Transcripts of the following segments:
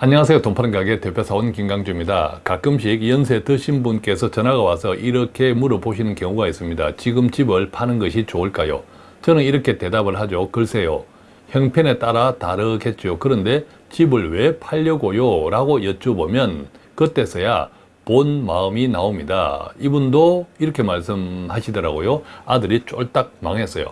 안녕하세요. 돈 파는 가게 대표사원 김강주입니다. 가끔씩 연세 드신 분께서 전화가 와서 이렇게 물어보시는 경우가 있습니다. 지금 집을 파는 것이 좋을까요? 저는 이렇게 대답을 하죠. 글쎄요. 형편에 따라 다르겠죠 그런데 집을 왜 팔려고요? 라고 여쭤보면 그때서야 본 마음이 나옵니다. 이분도 이렇게 말씀하시더라고요. 아들이 쫄딱 망했어요.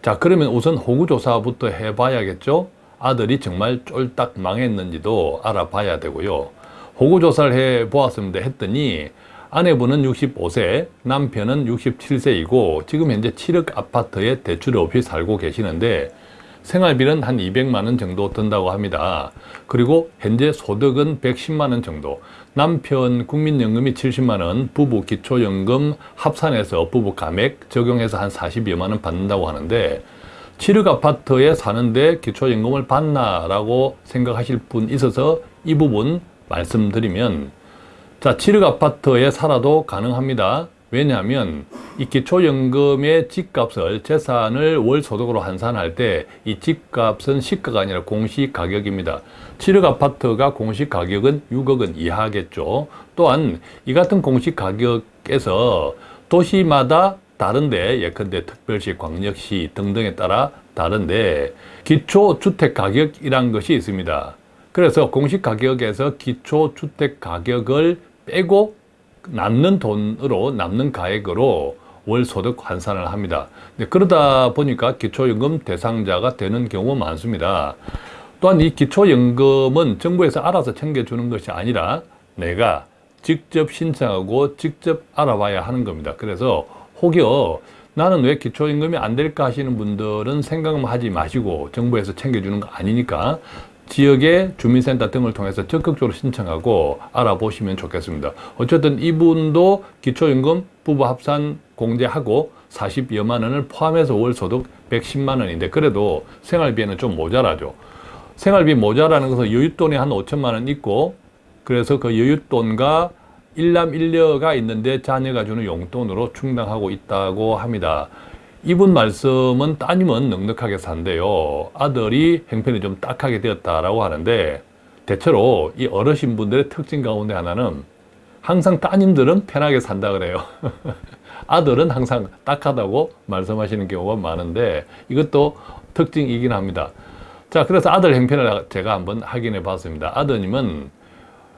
자 그러면 우선 호구조사부터 해봐야겠죠 아들이 정말 쫄딱 망했는지도 알아봐야 되고요. 호구조사를 해보았습니다 했더니 아내분은 65세, 남편은 67세이고 지금 현재 7억 아파트에 대출 없이 살고 계시는데 생활비는 한 200만 원 정도 든다고 합니다. 그리고 현재 소득은 110만 원 정도, 남편 국민연금이 70만 원, 부부 기초연금 합산해서 부부 감액 적용해서 한 40여만 원 받는다고 하는데 7억 아파트에 사는데 기초연금을 받나 라고 생각하실 분 있어서 이 부분 말씀드리면 자 7억 아파트에 살아도 가능합니다. 왜냐하면 이 기초연금의 집값을 재산을 월소득으로 환산할 때 이 집값은 시가가 아니라 공시가격입니다. 7억 아파트가 공시가격은 6억은 이하겠죠. 또한 이 같은 공시가격에서 도시마다 다른데 예컨대 특별시, 광역시 등등에 따라 다른데 기초주택가격이란 것이 있습니다. 그래서 공시가격에서 기초주택가격을 빼고 남는 돈으로 남는 가액으로 월소득 환산을 합니다. 그러다 보니까 기초연금 대상자가 되는 경우 많습니다. 또한 이 기초연금은 정부에서 알아서 챙겨주는 것이 아니라 내가 직접 신청하고 직접 알아봐야 하는 겁니다. 그래서 혹여 나는 왜 기초임금이 안 될까 하시는 분들은 생각만 하지 마시고 정부에서 챙겨주는 거 아니니까 지역의 주민센터 등을 통해서 적극적으로 신청하고 알아보시면 좋겠습니다. 어쨌든 이분도 기초임금 부부 합산 공제하고 40여만 원을 포함해서 월 소득 110만 원인데 그래도 생활비에는 좀 모자라죠. 생활비 모자라는 것은 여윳돈이 한 5천만 원 있고 그래서 그 여윳돈과 일남일녀가 있는데 자녀가 주는 용돈으로 충당하고 있다고 합니다. 이분 말씀은 따님은 넉넉하게 산대요. 아들이 형편이 좀 딱하게 되었다라고 하는데 대체로 이 어르신 분들의 특징 가운데 하나는 항상 따님들은 편하게 산다 그래요. 아들은 항상 딱하다고 말씀하시는 경우가 많은데 이것도 특징이긴 합니다. 자, 그래서 아들 형편을 제가 한번 확인해 봤습니다. 아드님은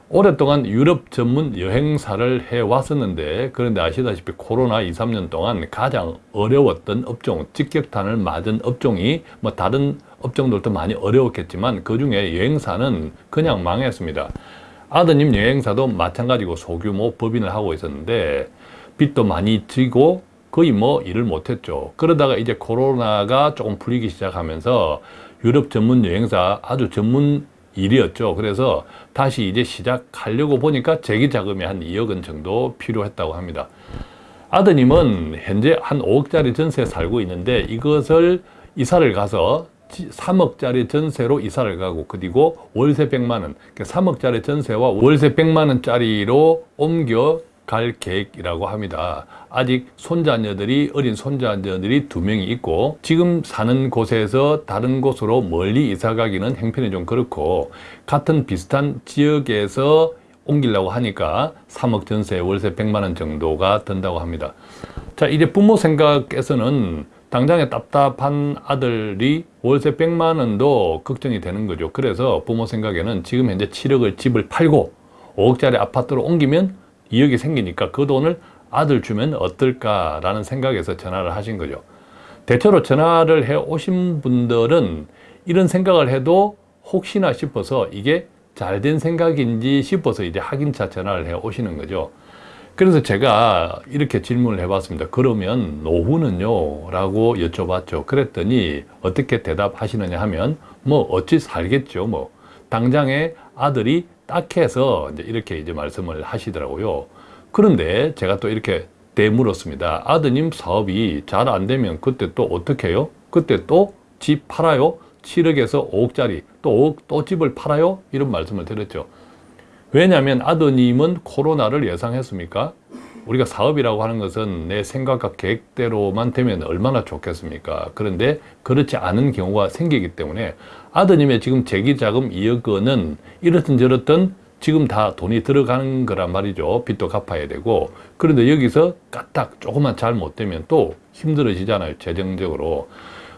오랫동안 유럽 전문 여행사를 해왔었는데 그런데 아시다시피 코로나 2, 3년 동안 가장 어려웠던 업종, 직격탄을 맞은 업종이 뭐 다른 업종들도 많이 어려웠겠지만 그 중에 여행사는 그냥 망했습니다. 아드님 여행사도 마찬가지고 소규모 법인을 하고 있었는데 빚도 많이 지고 거의 뭐 일을 못했죠. 그러다가 이제 코로나가 조금 풀리기 시작하면서 유럽 전문 여행사 아주 전문 일이었죠. 그래서 다시 이제 시작하려고 보니까 재기 자금이 한 2억 원 정도 필요했다고 합니다. 아드님은 현재 한 5억짜리 전세에 살고 있는데 이것을 이사를 가서 3억짜리 전세로 이사를 가고 그리고 월세 100만 원, 3억짜리 그러니까 전세와 월세 100만 원짜리로 옮겨 갈 계획이라고 합니다. 아직 손자녀들이 어린 손자녀들이 두 명이 있고 지금 사는 곳에서 다른 곳으로 멀리 이사 가기는 형편이 좀 그렇고 같은 비슷한 지역에서 옮기려고 하니까 3억 전세 월세 100만 원 정도가 든다고 합니다. 자 이제 부모 생각에서는 당장에 답답한 아들이 월세 100만 원도 걱정이 되는 거죠. 그래서 부모 생각에는 지금 현재 7억을 집을 팔고 5억짜리 아파트로 옮기면 2억이 생기니까 그 돈을 아들 주면 어떨까라는 생각에서 전화를 하신 거죠. 대체로 전화를 해 오신 분들은 이런 생각을 해도 혹시나 싶어서 이게 잘 된 생각인지 싶어서 이제 확인차 전화를 해 오시는 거죠. 그래서 제가 이렇게 질문을 해봤습니다. 그러면 노후는요? 라고 여쭤봤죠. 그랬더니 어떻게 대답하시느냐 하면 뭐 어찌 살겠죠. 뭐 당장에 아들이 딱 해서 이제 이렇게 이제 말씀을 하시더라고요. 그런데 제가 또 이렇게 대물었습니다. 아드님 사업이 잘 안 되면 그때 또 어떻게 해요? 그때 또 집 팔아요? 7억에서 5억짜리 또 5억 또 집을 팔아요? 이런 말씀을 드렸죠. 왜냐하면 아드님은 코로나를 예상했습니까? 우리가 사업이라고 하는 것은 내 생각과 계획대로만 되면 얼마나 좋겠습니까? 그런데 그렇지 않은 경우가 생기기 때문에 아드님의 지금 재기자금 2억 원은 이렇든 저렇든 지금 다 돈이 들어가는 거란 말이죠. 빚도 갚아야 되고. 그런데 여기서 까딱 조금만 잘못되면 또 힘들어지잖아요. 재정적으로.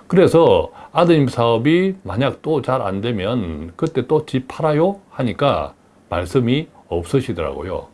그래서 아드님 사업이 만약 또 잘 안 되면 그때 또 집 팔아요? 하니까 말씀이 없으시더라고요.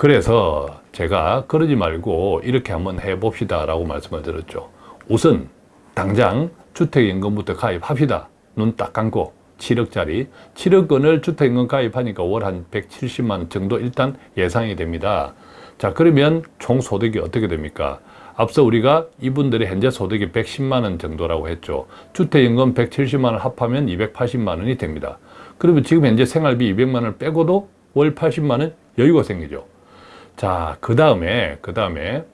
그래서 제가 그러지 말고 이렇게 한번 해봅시다 라고 말씀을 드렸죠. 우선 당장 주택임금부터 가입합시다. 눈 딱 감고 7억짜리 7억 원을 주택임금 가입하니까 월 한 170만 원 정도 일단 예상이 됩니다. 자 그러면 총 소득이 어떻게 됩니까? 앞서 우리가 이분들의 현재 소득이 110만 원 정도라고 했죠. 주택임금 170만 원 합하면 280만 원이 됩니다. 그러면 지금 현재 생활비 200만 원을 빼고도 월 80만 원 여유가 생기죠. 자, 그 다음에, 그 다음에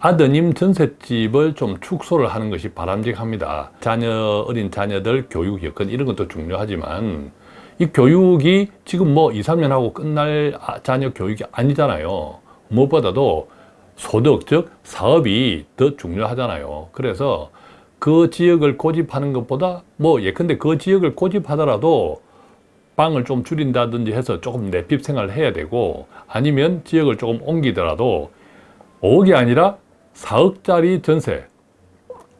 아드님 전셋집을 좀 축소를 하는 것이 바람직합니다. 자녀, 어린 자녀들 교육 여건 이런 것도 중요하지만 이 교육이 지금 뭐 2, 3년 하고 끝날 아, 자녀 교육이 아니잖아요. 무엇보다도 소득, 즉 사업이 더 중요하잖아요. 그래서 그 지역을 고집하는 것보다 뭐 예컨대 그 지역을 고집하더라도 방을 좀 줄인다든지 해서 조금 내핍 생활을 해야 되고 아니면 지역을 조금 옮기더라도 5억이 아니라 4억짜리 전세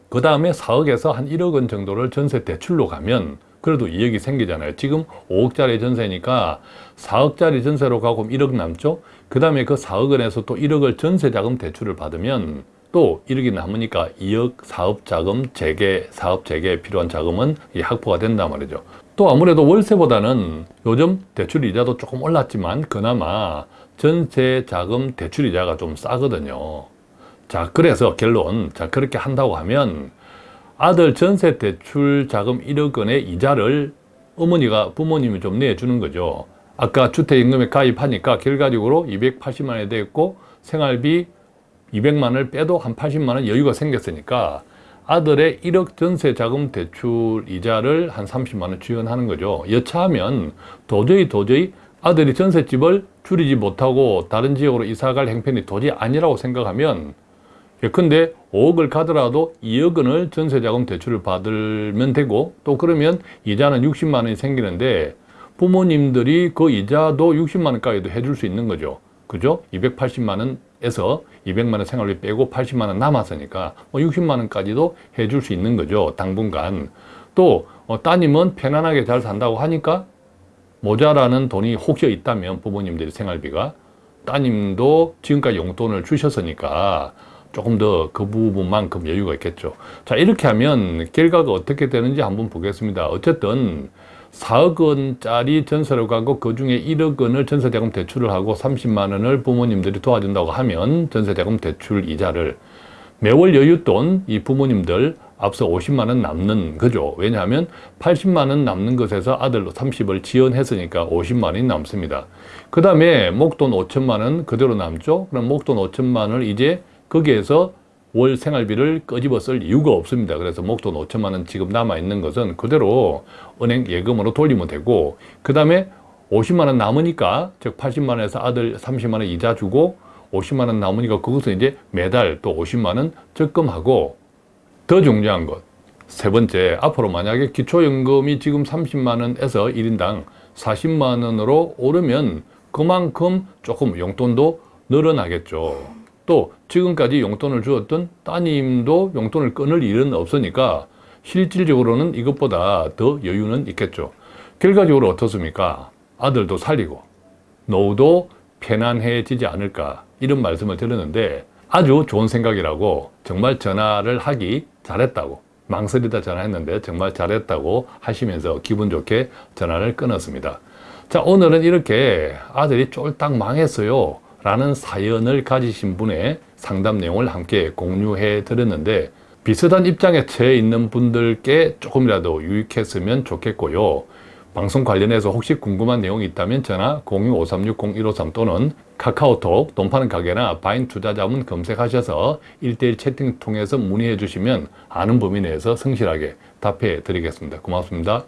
그 다음에 4억에서 한 1억 원 정도를 전세 대출로 가면 그래도 이익이 생기잖아요. 지금 5억짜리 전세니까 4억짜리 전세로 가고 1억 남죠. 그 다음에 그 4억 원에서 또 1억을 전세 자금 대출을 받으면 또 1억이 남으니까 2억 사업 자금 재개, 사업 재개에 필요한 자금은 확보가 된단 말이죠. 또 아무래도 월세보다는 요즘 대출 이자도 조금 올랐지만 그나마 전세 자금 대출 이자가 좀 싸거든요. 자, 그래서 결론. 자, 그렇게 한다고 하면 아들 전세 대출 자금 1억 원의 이자를 어머니가 부모님이 좀 내주는 거죠. 아까 주택임금에 가입하니까 결과적으로 280만 원이 됐고 생활비 200만 원을 빼도 한 80만 원 여유가 생겼으니까 아들의 1억 전세 자금 대출 이자를 한 30만 원 지원하는 거죠. 여차하면 도저히 도저히 아들이 전셋집을 줄이지 못하고 다른 지역으로 이사갈 행편이 도저히 아니라고 생각하면 예컨대 5억을 가더라도 2억 원을 전세자금 대출을 받으면 되고 또 그러면 이자는 60만 원이 생기는데 부모님들이 그 이자도 60만 원까지도 해줄 수 있는 거죠. 그죠? 280만 원 에서 200만 원 생활비 빼고 80만 원 남았으니까 뭐 60만 원까지도 해줄 수 있는 거죠. 당분간. 또 어, 따님은 편안하게 잘 산다고 하니까 모자라는 돈이 혹여 있다면 부모님들이 생활비가 따님도 지금까지 용돈을 주셨으니까 조금 더 그 부분만큼 여유가 있겠죠. 자, 이렇게 하면 결과가 어떻게 되는지 한번 보겠습니다. 어쨌든 4억 원짜리 전세를 가고 그 중에 1억 원을 전세자금 대출을 하고 30만 원을 부모님들이 도와준다고 하면 전세자금 대출 이자를 매월 여윳돈 이 부모님들 앞서 50만 원 남는 거죠. 왜냐하면 80만 원 남는 것에서 아들 30을 지원했으니까 50만 원이 남습니다. 그 다음에 목돈 5천만 원 그대로 남죠. 그럼 목돈 5천만 원을 이제 거기에서 월 생활비를 끄집어 쓸 이유가 없습니다. 그래서 목돈 5천만 원 지금 남아있는 것은 그대로 은행 예금으로 돌리면 되고 그 다음에 50만 원 남으니까 즉 80만 원에서 아들 30만 원 이자 주고 50만 원 남으니까 그것은 이제 매달 또 50만 원 적금하고 더 중요한 것 세 번째 앞으로 만약에 기초연금이 지금 30만 원에서 1인당 40만 원으로 오르면 그만큼 조금 용돈도 늘어나겠죠. 또 지금까지 용돈을 주었던 따님도 용돈을 끊을 일은 없으니까 실질적으로는 이것보다 더 여유는 있겠죠. 결과적으로 어떻습니까? 아들도 살리고 노후도 편안해지지 않을까 이런 말씀을 드렸는데 아주 좋은 생각이라고 정말 전화를 하기 잘했다고 망설이다 전화했는데 정말 잘했다고 하시면서 기분 좋게 전화를 끊었습니다. 자 오늘은 이렇게 아들이 쫄딱 망했어요 라는 사연을 가지신 분의 상담 내용을 함께 공유해 드렸는데 비슷한 입장에 처해 있는 분들께 조금이라도 유익했으면 좋겠고요. 방송 관련해서 혹시 궁금한 내용이 있다면 전화 02-536-0153 또는 카카오톡 돈 파는 가게나 바인 투자자문 검색하셔서 1대1 채팅 통해서 문의해 주시면 아는 범위 내에서 성실하게 답해 드리겠습니다. 고맙습니다.